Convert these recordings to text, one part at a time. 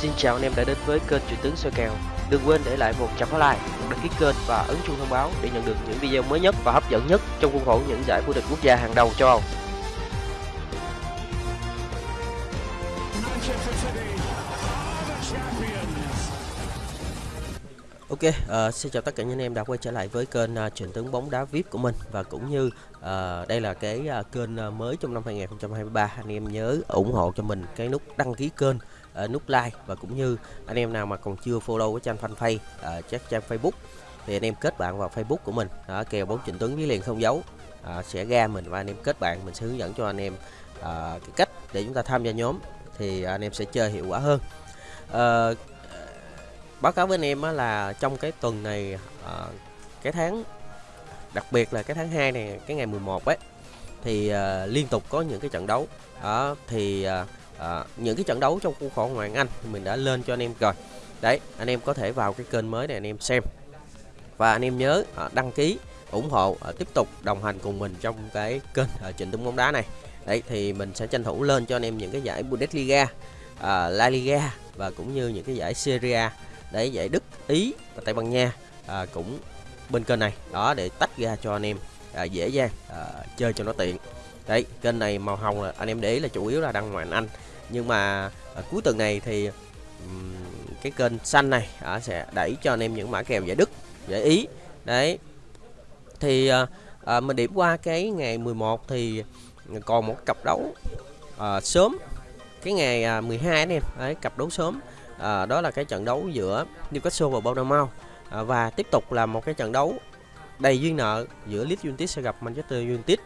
Xin chào anh em đã đến với kênh Chuyện tướng soi kèo. Đừng quên để lại một trăm like, đăng ký kênh và ấn chuông thông báo để nhận được những video mới nhất và hấp dẫn nhất trong khuôn khổ những giải vô địch quốc gia hàng đầu châu Âu. Ok, uh, xin chào tất cả những anh em đã quay trở lại với kênh à, uh, truyền tướng bóng đá VIP của mình. Và cũng như uh, đây là cái uh, kênh uh, mới trong năm 2023 anh em nhớ ủng hộ cho mình cái nút đăng ký kênh, uh, nút like. Và cũng như anh em nào mà còn chưa follow cái trang fanpage, uh, chắc trang Facebook thì anh em kết bạn vào Facebook của mình, đó, kèo bóng truyền tướng với liền không dấu. Uh, sẽ ra mình và anh em kết bạn mình sẽ hướng dẫn cho anh em uh, cái cách để chúng ta tham gia nhóm. Thì anh em sẽ chơi hiệu quả hơn. Uh, báo cáo với anh em là trong cái tuần này ờ, cái tháng đặc biệt là cái tháng 2 này cái ngày 11 ấy thì uh, liên tục có những cái trận đấu. Đó thì uh, uh, những cái trận đấu trong khu khổ ngoại Anh thì mình đã lên cho anh em rồi. Đấy anh em có thể vào cái kênh mới này anh em xem. Và anh em nhớ uh, đăng ký ủng hộ uh, tiếp tục đồng hành cùng mình trong cái kênh uh, trịnh tung bóng đá này. Đấy thì mình sẽ tranh thủ lên cho anh em những cái giải Bundesliga uh, La Liga và cũng như những cái giải Serie A để giải Đức, Ý và Tây Ban Nha à, cũng bên kênh này. Đó để tách ra cho anh em à, dễ dàng à, chơi cho nó tiện. Đấy kênh này màu hồng là anh em để ý là chủ yếu là đăng ngoại Anh. Nhưng mà à, cuối tuần này thì um, cái kênh xanh này à, sẽ đẩy cho anh em những mã kèo giải Đức giải Ý. Đấy. Thì à, à, mình điểm qua cái ngày 11 thì còn một cặp đấu à, sớm. Cái ngày à, 12 anh em đấy cặp đấu sớm à, đó là cái trận đấu giữa Newcastle và Bournemouth. À, và tiếp tục là một cái trận đấu đầy duyên nợ giữa Leeds United sẽ gặp Manchester United.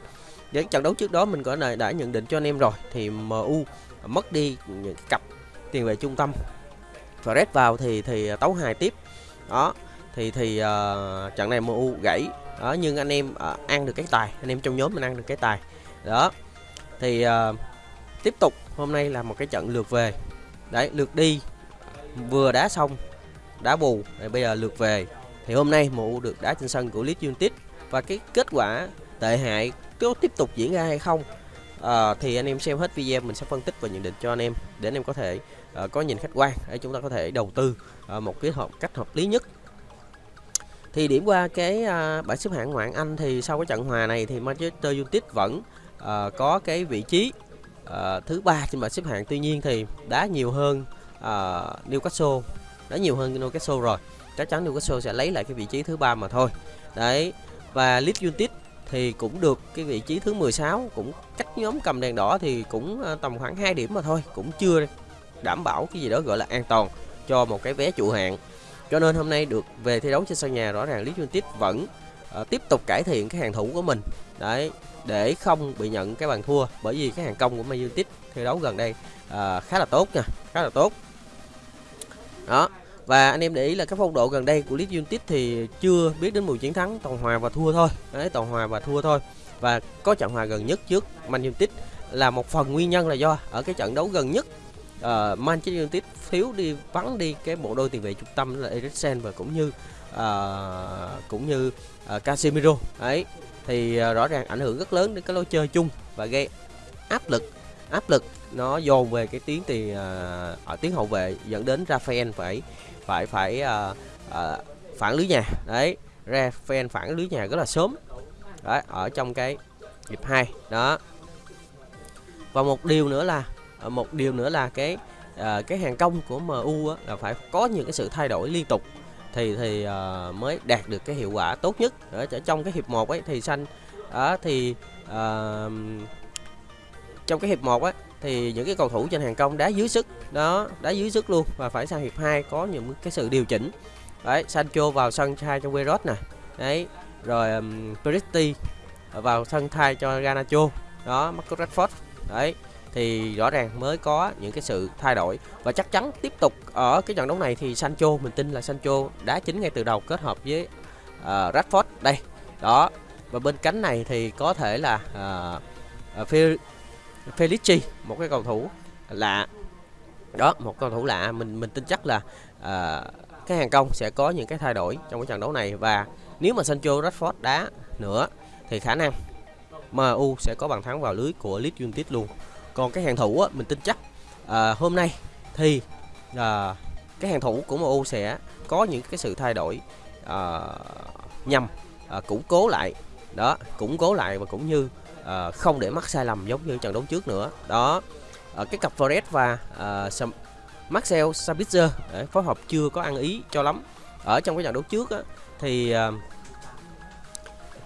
Những trận đấu trước đó mình có đã, đã nhận định cho anh em rồi thì MU mất đi những cặp tiền vệ trung tâm. Fred vào thì thì tấu hài tiếp. Đó thì thì uh, trận này MU gãy. Đó nhưng anh em uh, ăn được cái tài. Anh em trong nhóm mình ăn được cái tài. Đó thì uh, tiếp tục hôm nay là một cái trận lượt về. Đấy lượt đi vừa đá xong đá bù rồi bây giờ lượt về. Thì hôm nay MU được đá trên sân của Leeds United. Và cái kết quả tệ hại có tiếp tục diễn ra hay không à, thì anh em xem hết video mình sẽ phân tích và nhận định cho anh em để anh em có thể uh, có nhìn khách quan để chúng ta có thể đầu tư uh, một cái hợp cách hợp lý nhất. Thì điểm qua cái uh, bảng xếp hạng ngoại Anh thì sau cái trận hòa này thì Manchester United vẫn uh, có cái vị trí uh, thứ ba trên bảng xếp hạng. Tuy nhiên thì đá nhiều hơn uh, Newcastle. Đã nhiều hơn Newcastle rồi. Chắc chắn Newcastle sẽ lấy lại cái vị trí thứ ba mà thôi. Đấy và Leeds United thì cũng được cái vị trí thứ 16 cũng cách nhóm cầm đèn đỏ thì cũng ờ, tầm khoảng 2 điểm mà thôi. Cũng chưa đảm bảo cái gì đó gọi là an toàn cho một cái vé trụ hạng. Cho nên hôm nay được về thi đấu trên sân nhà rõ ràng Leeds United vẫn uh, tiếp tục cải thiện cái hàng thủ của mình. Đấy để không bị nhận cái bàn thua bởi vì cái hàng công của Man United thi đấu gần đây uh, khá là tốt nha khá là tốt đó. Và anh em để ý là các phong độ gần đây của Leeds United thì chưa biết đến mùi chiến thắng toàn hòa và thua thôi. Đấy toàn hòa và thua thôi. Và có trận hòa gần nhất trước Man United là một phần nguyên nhân là do ở cái trận đấu gần nhất uh, Manchester United thiếu đi vắng đi cái bộ đôi tiền vệ trung tâm là Eriksen và cũng như uh, cũng như uh, Casemiro. Ấy thì uh, rõ ràng ảnh hưởng rất lớn đến cái lối chơi chung và gây áp lực áp lực nó dồn về cái tiếng thì ở tiếng hậu vệ dẫn đến Rafael phải phải phải uh, uh, phản lưới nhà. Đấy Rafael phản lưới nhà rất là sớm. Đấy ở trong cái hiệp 2 đó. Và một điều nữa là một điều nữa là cái uh, cái hàng công của MU á, là phải có những cái sự thay đổi liên tục thì thì uh, mới đạt được cái hiệu quả tốt nhất. Ở trong cái hiệp 1 ấy thì xanh đó thì uh, trong cái hiệp 1 á thì những cái cầu thủ trên hàng công đá dưới sức. Đó đá dưới sức luôn. Và phải sang hiệp 2 có những cái sự điều chỉnh. Đấy Sancho vào sân thay cho Queiroz nè. Đấy rồi um, Peretti vào sân thay cho Garnacho. Đó Marcus Rashford. Đấy thì rõ ràng mới có những cái sự thay đổi. Và chắc chắn tiếp tục ở cái trận đấu này thì Sancho mình tin là Sancho đá chính ngay từ đầu kết hợp với uh, Rashford. Đây đó. Và bên cánh này thì có thể là uh, uh, Felici một cái cầu thủ lạ. Đó một cầu thủ lạ. Mình mình tin chắc là uh, cái hàng công sẽ có những cái thay đổi trong cái trận đấu này. Và nếu mà Sancho Rashford đá nữa thì khả năng MU sẽ có bàn thắng vào lưới của Leeds United luôn. Còn cái hàng thủ á, mình tin chắc à, hôm nay thì à, cái hàng thủ của MU sẽ có những cái sự thay đổi à, nhằm à, củng cố lại. Đó củng cố lại và cũng như à, không để mắc sai lầm giống như trận đấu trước nữa. Đó. À, cái cặp Forest và à, Marcel Sabitzer phối hợp chưa có ăn ý cho lắm. Ở trong cái trận đấu trước á, thì à,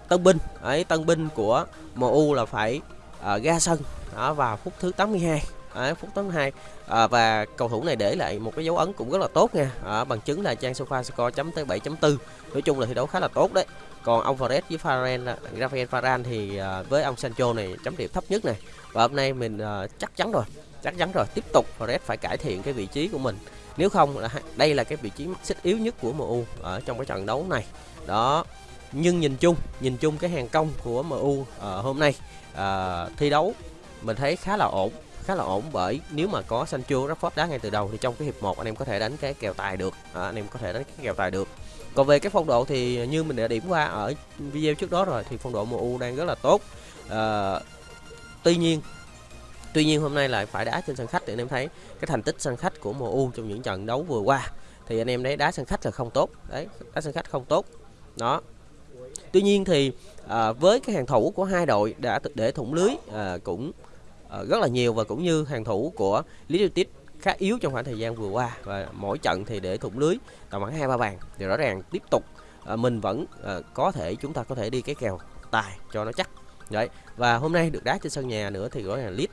tân binh ấy tân binh của MU là phải à, ra sân. Đó, vào phút thứ 82 à, phút 82 à, và cầu thủ này để lại một cái dấu ấn cũng rất là tốt nha. À, bằng chứng là trang sofa score chấm tới 7.4 nói chung là thi đấu khá là tốt đấy. Còn ông Fares với Faran à, Rafael Faran thì à, với ông Sancho này chấm điểm thấp nhất này. Và hôm nay mình à, chắc chắn rồi chắc chắn rồi. Tiếp tục Fares phải cải thiện cái vị trí của mình. Nếu không là đây là cái vị trí xích yếu nhất của MU ở trong cái trận đấu này. Đó. Nhưng nhìn chung nhìn chung cái hàng công của MU uh, à, hôm nay uh, thi đấu mình thấy khá là ổn khá là ổn bởi nếu mà có Sancho Rashford đá ngay từ đầu thì trong cái hiệp 1 anh em có thể đánh cái kèo tài được à, anh em có thể đánh cái kèo tài được. Còn về cái phong độ thì như mình đã điểm qua ở video trước đó rồi thì phong độ MU đang rất là tốt. À, tuy nhiên tuy nhiên hôm nay lại phải đá trên sân khách thì anh em thấy cái thành tích sân khách của MU trong những trận đấu vừa qua. Thì anh em thấy đá sân khách là không tốt. Đấy đá sân khách không tốt. Đó. Tuy nhiên thì à, với cái hàng thủ của hai đội đã để thủng lưới à, cũng Ờ, rất là nhiều và cũng như hàng thủ của Lý United khá yếu trong khoảng thời gian vừa qua. Và mỗi trận thì để thủng lưới tầm khoảng hai ba bàn thì rõ ràng tiếp tục ờ, mình vẫn ờ, có thể chúng ta có thể đi cái kèo tài cho nó chắc. Đấy và hôm nay được đá trên sân nhà nữa thì rõ ràng Leeds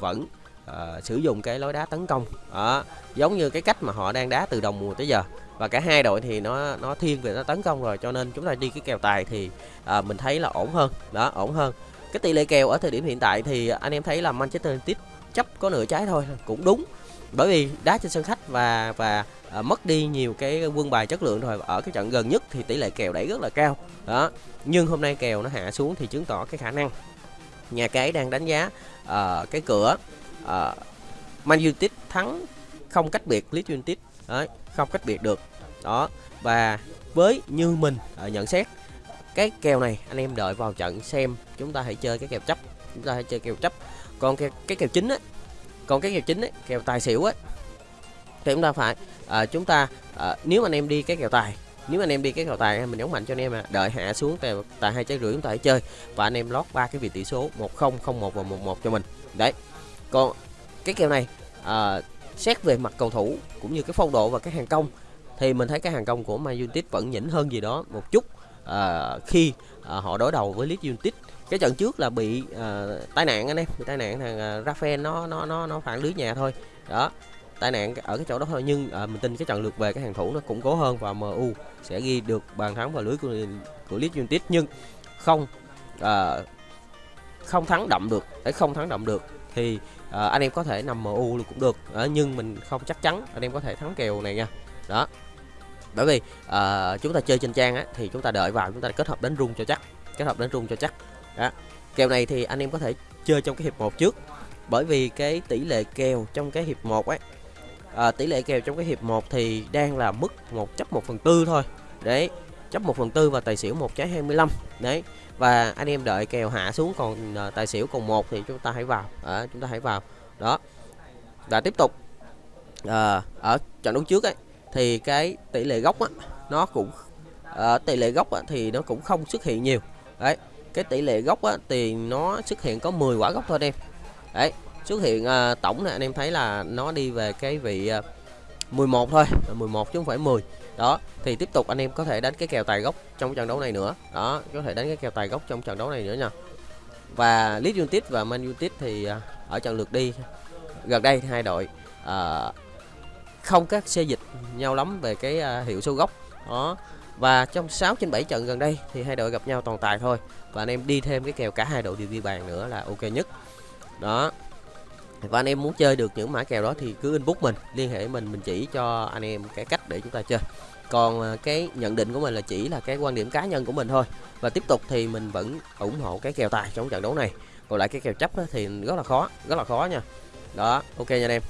vẫn à, sử dụng cái lối đá tấn công. Đó, giống như cái cách mà họ đang đá từ đầu mùa tới giờ. Và cả hai đội thì nó nó thiên về nó tấn công rồi cho nên chúng ta đi cái kèo tài thì à, mình thấy là ổn hơn. Đó ổn hơn cái tỷ lệ kèo ở thời điểm hiện tại thì anh em thấy là Manchester United chấp có nửa trái thôi cũng đúng. Bởi vì đá trên sân khách và và à, mất đi nhiều cái quân bài chất lượng rồi ở cái trận gần nhất thì tỷ lệ kèo đẩy rất là cao. Đó nhưng hôm nay kèo nó hạ xuống thì chứng tỏ cái khả năng nhà cái đang đánh giá uh, cái cửa uh, Man United thắng không cách biệt Leeds United. Đấy không cách biệt được. Đó và với như mình uh, nhận xét cái kèo này anh em đợi vào trận xem chúng ta hãy chơi cái kèo chấp chúng ta hãy chơi kèo chấp. Còn cái, cái kèo chính á còn cái kèo chính á kèo tài xỉu á thì chúng ta phải à, chúng ta à, nếu anh em đi cái kèo tài nếu anh em đi cái kèo tài mình nhấn mạnh cho anh em à đợi hạ xuống tài, tài hai trái rưỡi chúng ta hãy chơi. Và anh em lót ba cái vị tỷ số 10 01 và 11 cho mình. Đấy. Còn cái kèo này à, xét về mặt cầu thủ cũng như cái phong độ và cái hàng công thì mình thấy cái hàng công của Man United vẫn nhỉnh hơn gì đó một chút à, khi à, họ đối đầu với Leeds United cái trận trước là bị à, tai nạn anh em bị tai nạn thằng à, Rafael nó nó nó nó phản lưới nhà thôi. Đó tai nạn ở cái chỗ đó thôi nhưng à, mình tin cái trận lượt về cái hàng thủ nó củng cố hơn và MU sẽ ghi được bàn thắng vào lưới của của Leeds United. Nhưng không à, không thắng đậm được để không thắng đậm được thì à, anh em có thể nằm MU cũng được. À, nhưng mình không chắc chắn anh em có thể thắng kèo này nha. Đó bởi vì uh, chúng ta chơi trên trang á, thì chúng ta đợi vào chúng ta kết hợp đánh rung cho chắc kết hợp đánh rung cho chắc. Đó. Kèo này thì anh em có thể chơi trong cái hiệp 1 trước. Bởi vì cái tỷ lệ kèo trong cái hiệp 1 ấy à, tỷ lệ kèo trong cái hiệp 1 thì đang là mức một chấp 1 phần tư thôi. Đấy chấp 1 phần tư và tài xỉu một trái 25 đấy và anh em đợi kèo hạ xuống còn uh, tài xỉu còn một thì chúng ta hãy vào. À, chúng ta hãy vào. Đó. Và tiếp tục à, ở trận đấu trước ấy thì cái tỷ lệ gốc á nó cũng à, tỷ lệ gốc á, thì nó cũng không xuất hiện nhiều. Đấy cái tỷ lệ gốc á, thì nó xuất hiện có 10 quả gốc thôi em. Đấy xuất hiện à, tổng này anh em thấy là nó đi về cái vị ờ, à, 11 thôi 11 chứ không phải 10 đó thì tiếp tục anh em có thể đánh cái kèo tài gốc trong trận đấu này nữa. Đó có thể đánh cái kèo tài gốc trong trận đấu này nữa nha. Và Leeds United và Man United thì à, ở trận lượt đi. Gần đây hai đội à, không các xây dịch nhau lắm về cái à, hiệu số gốc. Đó. Và trong 6 trên 7 trận gần đây thì hai đội gặp nhau toàn tài thôi. Và anh em đi thêm cái kèo cả hai đội đều ghi bàn nữa là ok nhất. Đó. Và anh em muốn chơi được những mã kèo đó thì cứ inbox mình, liên hệ mình mình chỉ cho anh em cái cách để chúng ta chơi. Còn à, cái nhận định của mình là chỉ là cái quan điểm cá nhân của mình thôi. Và tiếp tục thì mình vẫn ủng hộ cái kèo tài trong trận đấu này. Còn lại cái kèo chấp thì rất là khó, rất là khó nha. Đó, ok nha anh em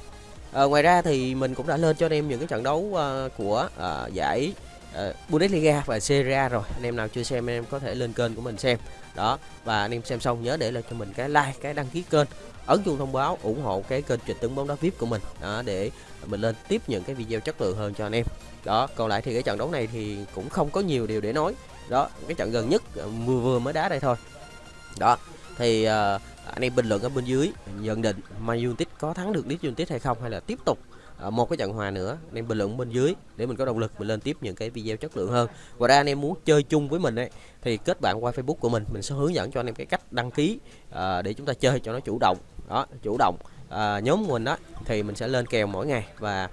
à, ngoài ra thì mình cũng đã lên cho anh em những cái trận đấu uh, của uh, giải uh, Bundesliga và Serie A rồi. Anh em nào chưa xem anh em có thể lên kênh của mình xem. Đó và anh em xem xong nhớ để lại cho mình cái like cái đăng ký kênh ấn chuông thông báo ủng hộ cái kênh trịch tướng bóng đá vip của mình. Đó để mình lên tiếp những cái video chất lượng hơn cho anh em. Đó còn lại thì cái trận đấu này thì cũng không có nhiều điều để nói. Đó cái trận gần nhất vừa vừa mới đá đây thôi đó thì uh, anh em bình luận ở bên dưới nhận định Man United có thắng được Leeds United hay không hay là tiếp tục uh, một cái trận hòa nữa anh em bình luận bên dưới để mình có động lực mình lên tiếp những cái video chất lượng hơn. Và ra anh em muốn chơi chung với mình ấy thì kết bạn qua Facebook của mình mình sẽ hướng dẫn cho anh em cái cách đăng ký uh, để chúng ta chơi cho nó chủ động. Đó chủ động uh, nhóm của mình đó thì mình sẽ lên kèo mỗi ngày và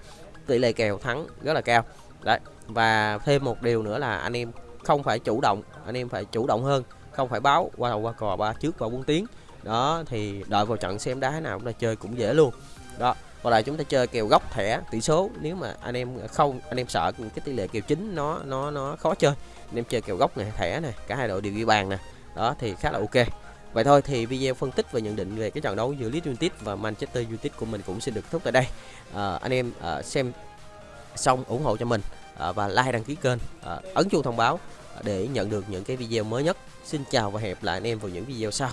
tỷ lệ kèo thắng rất là cao. Đấy và thêm một điều nữa là anh em không phải chủ động anh em phải chủ động hơn không phải báo qua đầu qua cò ba trước vào bốn tiếng. Đó thì đợi vào trận xem đá nào cũng là chơi cũng dễ luôn. Đó và lại chúng ta chơi kèo góc thẻ tỷ số. Nếu mà anh em không anh em sợ cái tỷ lệ kèo chính nó nó nó khó chơi anh em chơi kèo góc này thẻ này cả hai đội đều ghi bàn nè. Đó thì khá là ok. Vậy thôi thì video phân tích và nhận định về cái trận đấu giữa Leeds United và Manchester United của mình cũng xin được thúc tại đây. À, anh em à, xem xong ủng hộ cho mình à, và like đăng ký kênh à, ấn chuông thông báo để nhận được những cái video mới nhất. Xin chào và hẹn lại anh em vào những video sau.